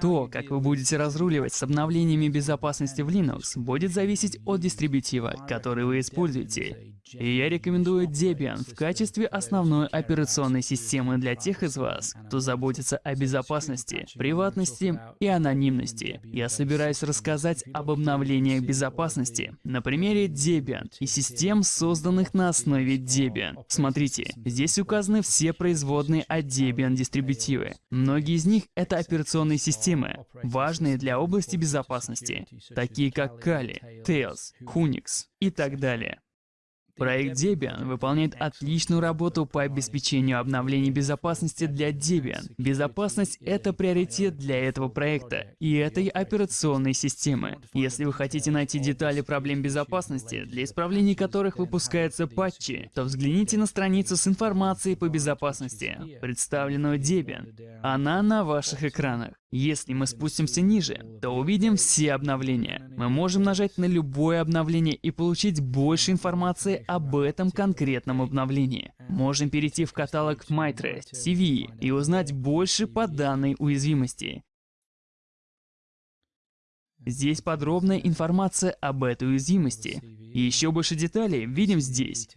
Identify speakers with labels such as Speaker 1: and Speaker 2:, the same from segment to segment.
Speaker 1: То, как вы будете разруливать с обновлениями безопасности в Linux, будет зависеть от дистрибутива, который вы используете. И я рекомендую Debian в качестве основной операционной системы для тех из вас, кто заботится о безопасности, приватности и анонимности. Я собираюсь рассказать об обновлениях безопасности на примере Debian и систем, созданных на основе Debian. Смотрите, здесь указаны все производные от Debian дистрибутивы. Многие из них — это операционные системы, важные для области безопасности, такие как Kali, Tails, Unix и так далее. Проект Debian выполняет отличную работу по обеспечению обновлений безопасности для Debian. Безопасность — это приоритет для этого проекта и этой операционной системы. Если вы хотите найти детали проблем безопасности, для исправления которых выпускаются патчи, то взгляните на страницу с информацией по безопасности, представленную Debian. Она на ваших экранах. Если мы спустимся ниже, то увидим все обновления. Мы можем нажать на любое обновление и получить больше информации об этом конкретном обновлении. Можем перейти в каталог MyThreat, CVE и узнать больше по данной уязвимости. Здесь подробная информация об этой уязвимости. И еще больше деталей видим здесь.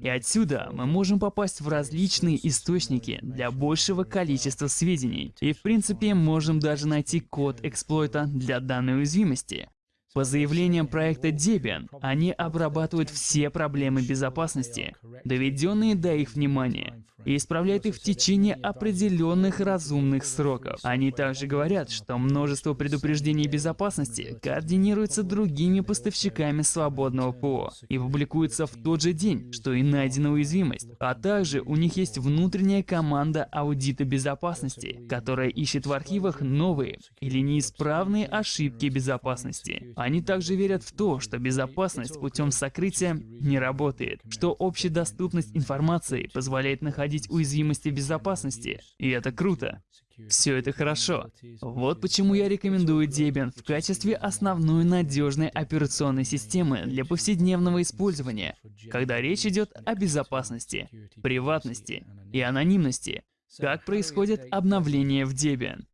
Speaker 1: И отсюда мы можем попасть в различные источники для большего количества сведений. И в принципе можем даже найти код эксплойта для данной уязвимости. По заявлениям проекта Debian, они обрабатывают все проблемы безопасности, доведенные до их внимания, и исправляют их в течение определенных разумных сроков. Они также говорят, что множество предупреждений безопасности координируется другими поставщиками свободного ПО и публикуется в тот же день, что и найдена уязвимость. А также у них есть внутренняя команда аудита безопасности, которая ищет в архивах новые или неисправные ошибки безопасности. Они также верят в то, что безопасность путем сокрытия не работает, что общедоступность информации позволяет находить уязвимости безопасности, и это круто. Все это хорошо. Вот почему я рекомендую Debian в качестве основной надежной операционной системы для повседневного использования, когда речь идет о безопасности, приватности и анонимности, как происходит обновление в Debian.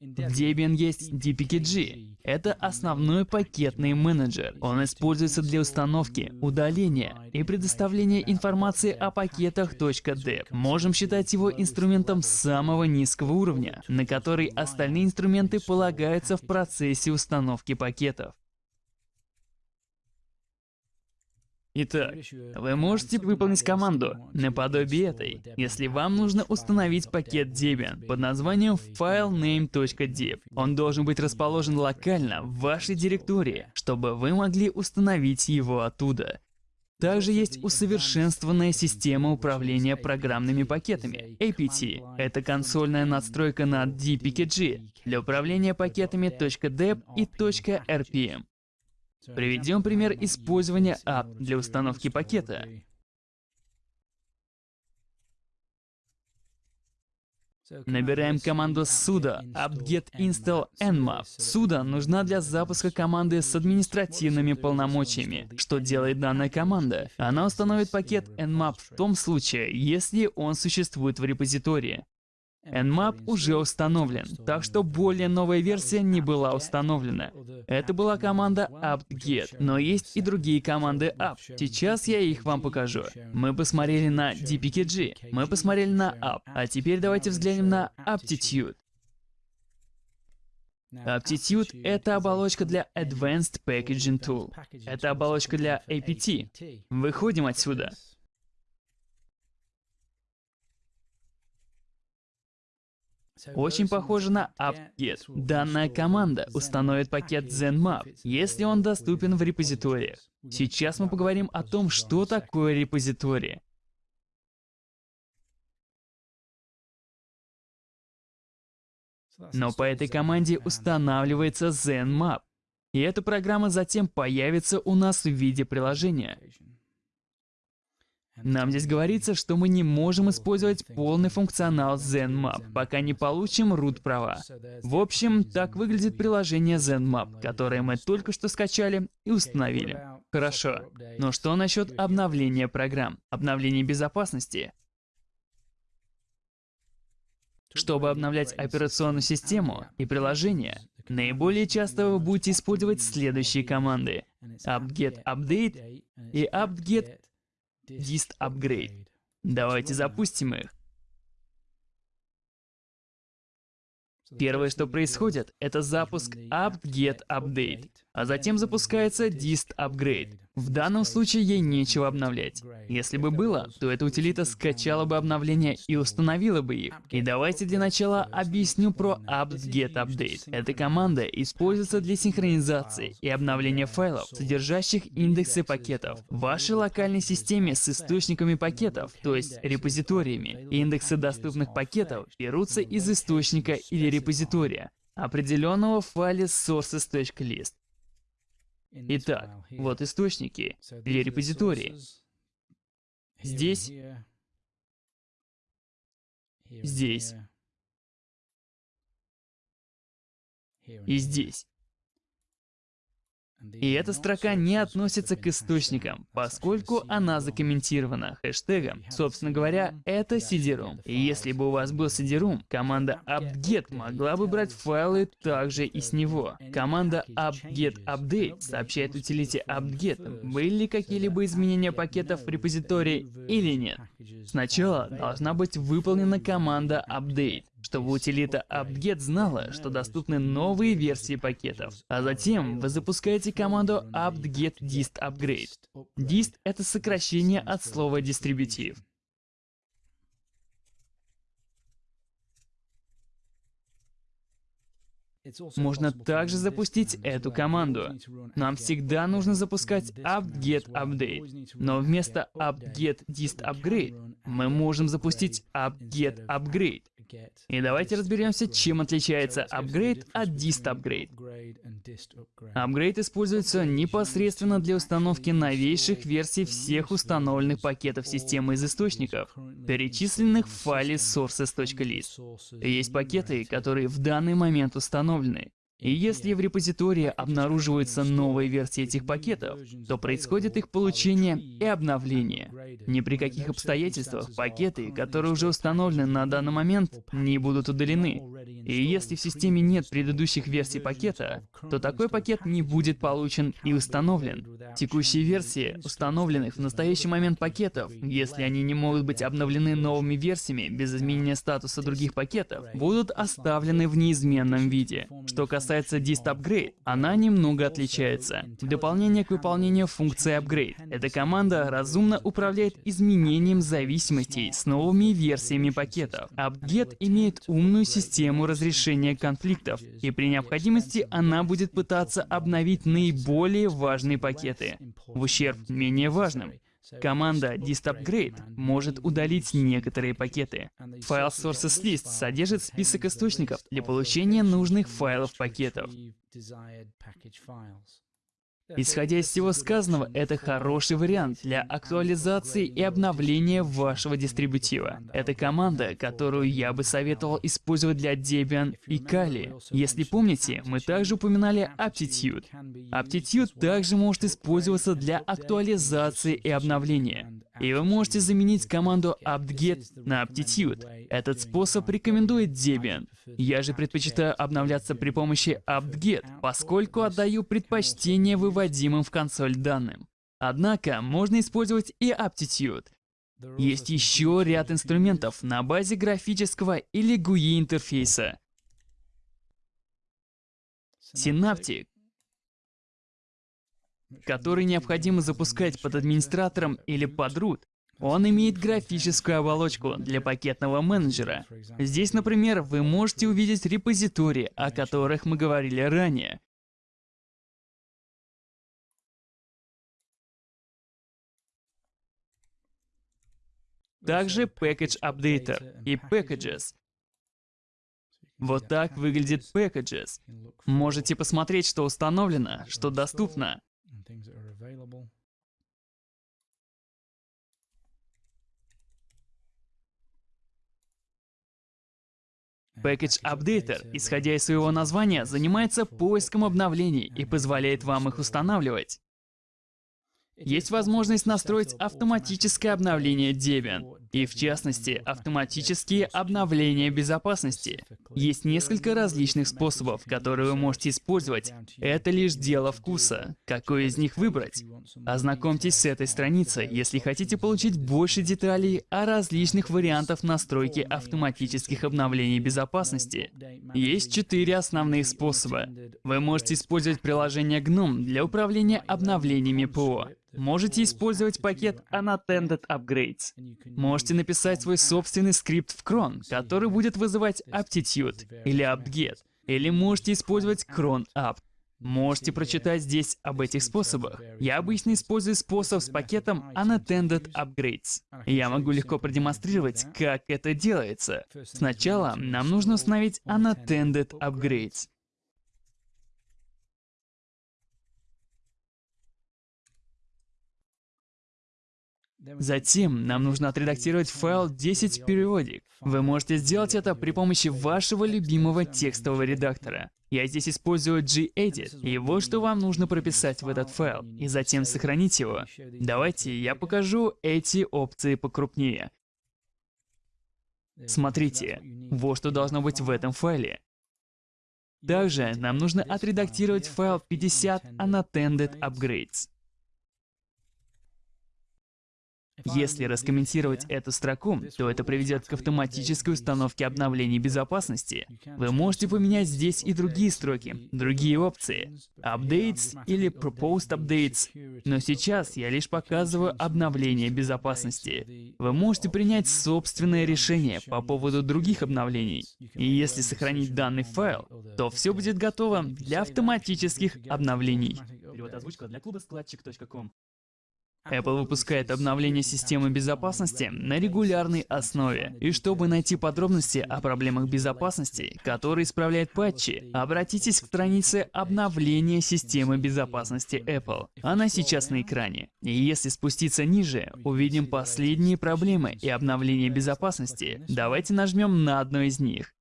Speaker 1: В Debian есть DPKG. Это основной пакетный менеджер. Он используется для установки, удаления и предоставления информации о пакетах .deb. Можем считать его инструментом самого низкого уровня, на который остальные инструменты полагаются в процессе установки пакетов. Итак, вы можете выполнить команду наподобие этой, если вам нужно установить пакет Debian под названием filename.deb. Он должен быть расположен локально в вашей директории, чтобы вы могли установить его оттуда. Также есть усовершенствованная система управления программными пакетами APT. Это консольная надстройка на DPKG для управления пакетами .deb и .rpm. Приведем пример использования app для установки пакета. Набираем команду sudo apt-get install nmap. sudo нужна для запуска команды с административными полномочиями. Что делает данная команда? Она установит пакет nmap в том случае, если он существует в репозитории. Nmap уже установлен, так что более новая версия не была установлена. Это была команда apt-get, но есть и другие команды apt. Сейчас я их вам покажу. Мы посмотрели на dpkg, мы посмотрели на apt, а теперь давайте взглянем на aptitude. Aptitude — это оболочка для Advanced Packaging Tool. Это оболочка для APT. Выходим отсюда. Очень похоже на apt-get. Данная команда установит пакет ZenMap, если он доступен в репозиториях. Сейчас мы поговорим о том, что такое репозитории. Но по этой команде устанавливается ZenMap. И эта программа затем появится у нас в виде приложения. Нам здесь говорится, что мы не можем использовать полный функционал ZenMap, пока не получим root права. В общем, так выглядит приложение ZenMap, которое мы только что скачали и установили. Хорошо, но что насчет обновления программ, обновления безопасности? Чтобы обновлять операционную систему и приложения, наиболее часто вы будете использовать следующие команды apt-get update и apt-get dist upgrade. Давайте запустим их. Первое, что происходит, это запуск apt-get update, а затем запускается dist upgrade. В данном случае ей нечего обновлять. Если бы было, то эта утилита скачала бы обновления и установила бы их. И давайте для начала объясню про apt-get update. Эта команда используется для синхронизации и обновления файлов, содержащих индексы пакетов. В вашей локальной системе с источниками пакетов, то есть репозиториями, индексы доступных пакетов берутся из источника или репозитория, определенного в файле sources.list. Итак, вот источники или репозитории. Здесь, здесь. и здесь. И эта строка не относится к источникам, поскольку она закомментирована хэштегом. Собственно говоря, это CD-ROM. И если бы у вас был CD-ROM, команда apt-get могла бы брать файлы также и с него. Команда apt-get update сообщает утилите apt-get, были ли какие-либо изменения пакетов в репозитории или нет. Сначала должна быть выполнена команда update чтобы утилита apt-get знала, что доступны новые версии пакетов. А затем вы запускаете команду apt-get dist upgrade. Dist — это сокращение от слова дистрибутив. Можно также запустить эту команду. Нам всегда нужно запускать apt-get update, но вместо apt-get dist upgrade мы можем запустить apt-get upgrade. И давайте разберемся, чем отличается upgrade от dist upgrade. Upgrade используется непосредственно для установки новейших версий всех установленных пакетов системы из источников, перечисленных в файле sources.list. Есть пакеты, которые в данный момент установлены, и если в репозитории обнаруживаются новые версии этих пакетов, то происходит их получение и обновление. Ни при каких обстоятельствах пакеты, которые уже установлены на данный момент, не будут удалены. И если в системе нет предыдущих версий пакета, то такой пакет не будет получен и установлен. Текущие версии установленных в настоящий момент пакетов, если они не могут быть обновлены новыми версиями без изменения статуса других пакетов, будут оставлены в неизменном виде. Что касается dist upgrade, она немного отличается. Дополнение к выполнению функции upgrade, эта команда разумно управляет изменением зависимостей с новыми версиями пакетов. Upget имеет умную систему разрешения конфликтов, и при необходимости она будет пытаться обновить наиболее важные пакеты, в ущерб менее важным. Команда distupgrade может удалить некоторые пакеты. Файл sources list содержит список источников для получения нужных файлов пакетов. Исходя из всего сказанного, это хороший вариант для актуализации и обновления вашего дистрибутива. Это команда, которую я бы советовал использовать для Debian и Kali. Если помните, мы также упоминали Aptitude. Aptitude также может использоваться для актуализации и обновления. И вы можете заменить команду apt-get на aptitude. Этот способ рекомендует Debian. Я же предпочитаю обновляться при помощи apt-get, поскольку отдаю предпочтение выводимым в консоль данным. Однако можно использовать и aptitude. Есть еще ряд инструментов на базе графического или GUI интерфейса. Synaptic который необходимо запускать под администратором или под root, он имеет графическую оболочку для пакетного менеджера. Здесь, например, вы можете увидеть репозитории, о которых мы говорили ранее. Также Package Updater и Packages. Вот так выглядит Packages. Можете посмотреть, что установлено, что доступно things that are available. Package Updater, исходя из своего названия, занимается поиском обновлений и позволяет вам их устанавливать. Есть возможность настроить автоматическое обновление Debian. И в частности автоматические обновления безопасности. Есть несколько различных способов, которые вы можете использовать. Это лишь дело вкуса. Какой из них выбрать? Ознакомьтесь с этой страницей, если хотите получить больше деталей о различных вариантах настройки автоматических обновлений безопасности. Есть четыре основные способа. Вы можете использовать приложение GNOME для управления обновлениями ПО. Можете использовать пакет Unattended Upgrades. Можете написать свой собственный скрипт в cron, который будет вызывать aptitude или apt-get. Или можете использовать cron apt. Можете прочитать здесь об этих способах. Я обычно использую способ с пакетом Unattended Upgrades. Я могу легко продемонстрировать, как это делается. Сначала нам нужно установить Unattended Upgrades. Затем нам нужно отредактировать файл 10 периодик. Вы можете сделать это при помощи вашего любимого текстового редактора. Я здесь использую gedit, и вот что вам нужно прописать в этот файл, и затем сохранить его. Давайте я покажу эти опции покрупнее. Смотрите, вот что должно быть в этом файле. Также нам нужно отредактировать файл 50 unattended upgrades. Если раскомментировать эту строку, то это приведет к автоматической установке обновлений безопасности. Вы можете поменять здесь и другие строки, другие опции. Updates или Proposed Updates. Но сейчас я лишь показываю обновление безопасности. Вы можете принять собственное решение по поводу других обновлений. И если сохранить данный файл, то все будет готово для автоматических обновлений. Перевод озвучка для клуба складчик.ком Apple выпускает обновление системы безопасности на регулярной основе. И чтобы найти подробности о проблемах безопасности, которые исправляют патчи, обратитесь к странице обновления системы безопасности Apple. Она сейчас на экране. И если спуститься ниже, увидим последние проблемы и обновления безопасности. Давайте нажмем на одну из них.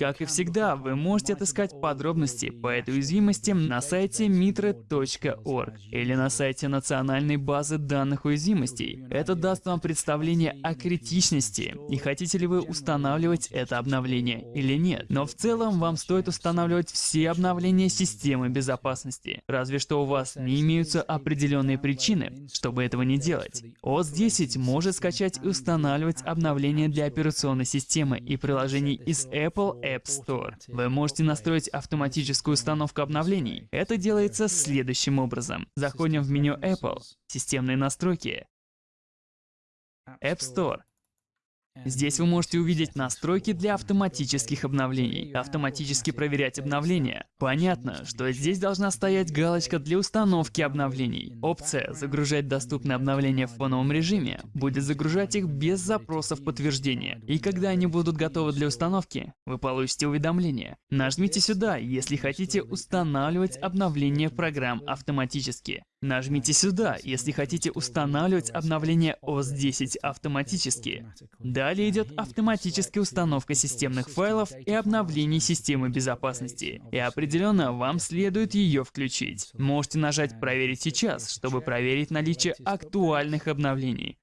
Speaker 1: Как и всегда, вы можете отыскать подробности по этой уязвимости на сайте mitre.org или на сайте национальной базы данных уязвимостей. Это даст вам представление о критичности и хотите ли вы устанавливать это обновление или нет. Но в целом вам стоит устанавливать все обновления системы безопасности, разве что у вас не имеются определенные причины, чтобы этого не делать. OS 10 может скачать и устанавливать обновления для операционной системы и приложений из Apple App Store. Вы можете настроить автоматическую установку обновлений. Это делается следующим образом. Заходим в меню Apple, системные настройки, App Store. Здесь вы можете увидеть настройки для автоматических обновлений. Автоматически проверять обновления. Понятно, что здесь должна стоять галочка для установки обновлений. Опция «Загружать доступные обновления в фоновом режиме» будет загружать их без запросов подтверждения. И когда они будут готовы для установки, вы получите уведомление. Нажмите сюда, если хотите устанавливать обновления программ автоматически. Нажмите сюда, если хотите устанавливать обновление OS 10 автоматически. Далее идет автоматическая установка системных файлов и обновлений системы безопасности. И определенно вам следует ее включить. Можете нажать «Проверить сейчас», чтобы проверить наличие актуальных обновлений.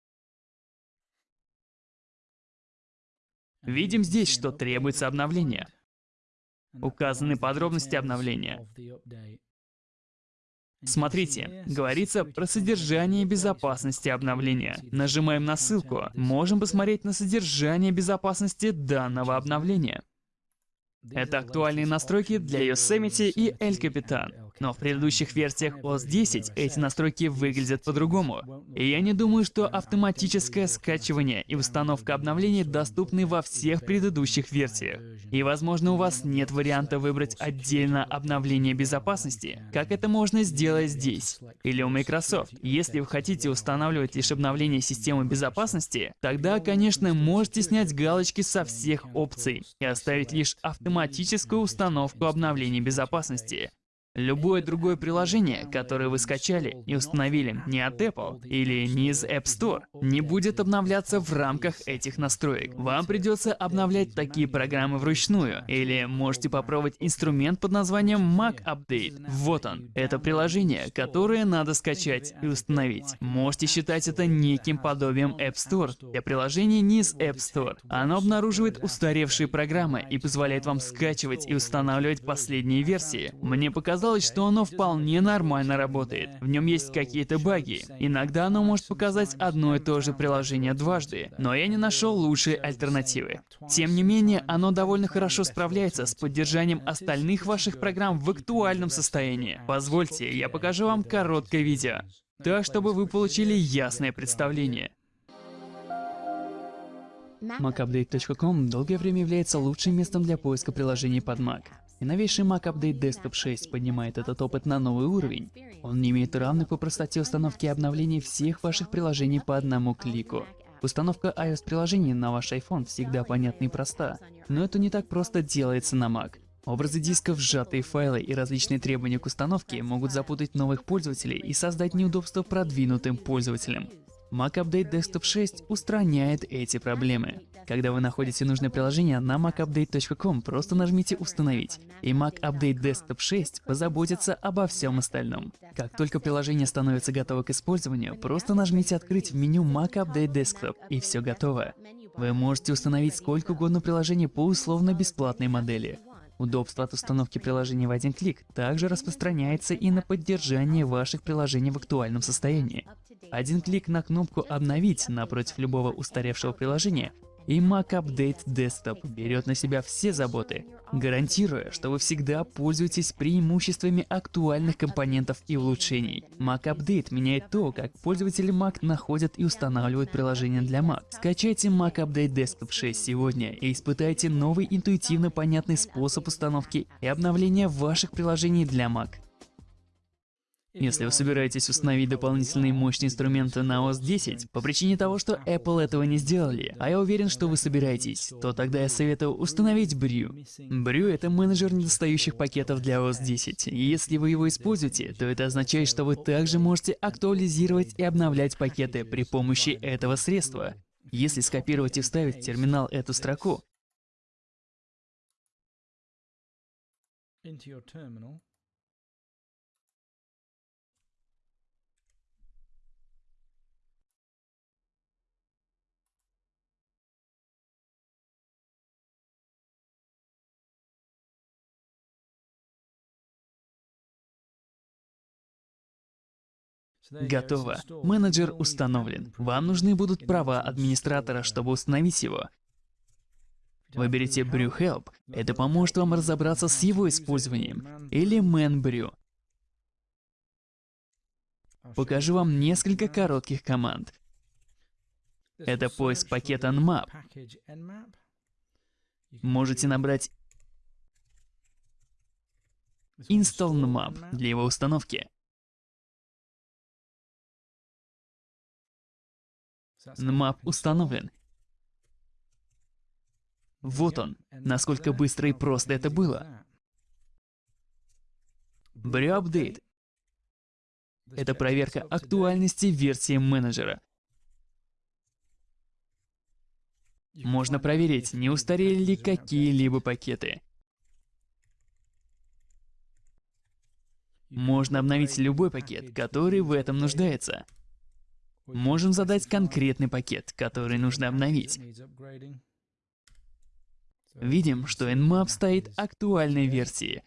Speaker 1: Видим здесь, что требуется обновление. Указаны подробности обновления. Смотрите, говорится про содержание безопасности обновления. Нажимаем на ссылку. Можем посмотреть на содержание безопасности данного обновления. Это актуальные настройки для Yosemite и El Capitan. Но в предыдущих версиях OS 10 эти настройки выглядят по-другому. И я не думаю, что автоматическое скачивание и установка обновлений доступны во всех предыдущих версиях. И возможно у вас нет варианта выбрать отдельно обновление безопасности, как это можно сделать здесь. Или у Microsoft. Если вы хотите устанавливать лишь обновление системы безопасности, тогда, конечно, можете снять галочки со всех опций и оставить лишь автоматическую установку обновлений безопасности. Любое другое приложение, которое вы скачали и установили не от Apple или не из App Store, не будет обновляться в рамках этих настроек. Вам придется обновлять такие программы вручную, или можете попробовать инструмент под названием Mac Update. Вот он. Это приложение, которое надо скачать и установить. Можете считать это неким подобием App Store для приложений не из App Store. Оно обнаруживает устаревшие программы и позволяет вам скачивать и устанавливать последние версии. Мне показалось, оказалось, что оно вполне нормально работает. В нем есть какие-то баги. Иногда оно может показать одно и то же приложение дважды, но я не нашел лучшей альтернативы. Тем не менее, оно довольно хорошо справляется с поддержанием остальных ваших программ в актуальном состоянии. Позвольте, я покажу вам короткое видео, так чтобы вы получили ясное представление. MacUpdate.com долгое время является лучшим местом для поиска приложений под Mac. И новейший Mac Update Desktop 6 поднимает этот опыт на новый уровень. Он не имеет равных по простоте установки и обновления всех ваших приложений по одному клику. Установка iOS-приложений на ваш iPhone всегда понятна и проста, но это не так просто делается на Mac. Образы дисков, сжатые файлы и различные требования к установке могут запутать новых пользователей и создать неудобства продвинутым пользователям. Mac Update Desktop 6 устраняет эти проблемы. Когда вы находите нужное приложение на macupdate.com, просто нажмите «Установить», и Mac Update Desktop 6 позаботится обо всем остальном. Как только приложение становится готово к использованию, просто нажмите «Открыть» в меню Mac Update Desktop, и все готово. Вы можете установить сколько угодно приложений по условно-бесплатной модели. Удобство от установки приложения в один клик также распространяется и на поддержание ваших приложений в актуальном состоянии. Один клик на кнопку «Обновить» напротив любого устаревшего приложения и Mac Update Desktop берет на себя все заботы, гарантируя, что вы всегда пользуетесь преимуществами актуальных компонентов и улучшений. Mac Update меняет то, как пользователи Mac находят и устанавливают приложения для Mac. Скачайте Mac Update Desktop 6 сегодня и испытайте новый интуитивно понятный способ установки и обновления ваших приложений для Mac. Если вы собираетесь установить дополнительные мощные инструменты на OS 10 по причине того, что Apple этого не сделали, а я уверен, что вы собираетесь, то тогда я советую установить Brew. Brew — это менеджер недостающих пакетов для OS 10, и если вы его используете, то это означает, что вы также можете актуализировать и обновлять пакеты при помощи этого средства. Если скопировать и вставить в терминал эту строку, Готово. Менеджер установлен. Вам нужны будут права администратора, чтобы установить его. Выберите Brew Help. Это поможет вам разобраться с его использованием. Или Man Brew. Покажу вам несколько коротких команд. Это поиск пакета Nmap. Можете набрать Install Nmap для его установки. Nmap установлен. Вот он, насколько быстро и просто это было. Brew Update — это проверка актуальности версии менеджера. Можно проверить, не устарели ли какие-либо пакеты. Можно обновить любой пакет, который в этом нуждается. Можем задать конкретный пакет, который нужно обновить. Видим, что Nmap стоит актуальной версии.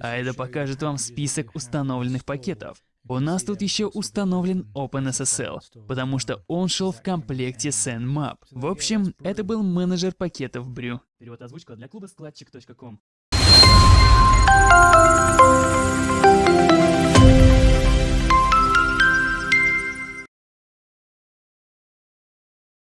Speaker 1: А это покажет вам список установленных пакетов. У нас тут еще установлен OpenSSL, потому что он шел в комплекте с Nmap. В общем, это был менеджер пакетов Brew. Перевод озвучка для клуба складчик.ком.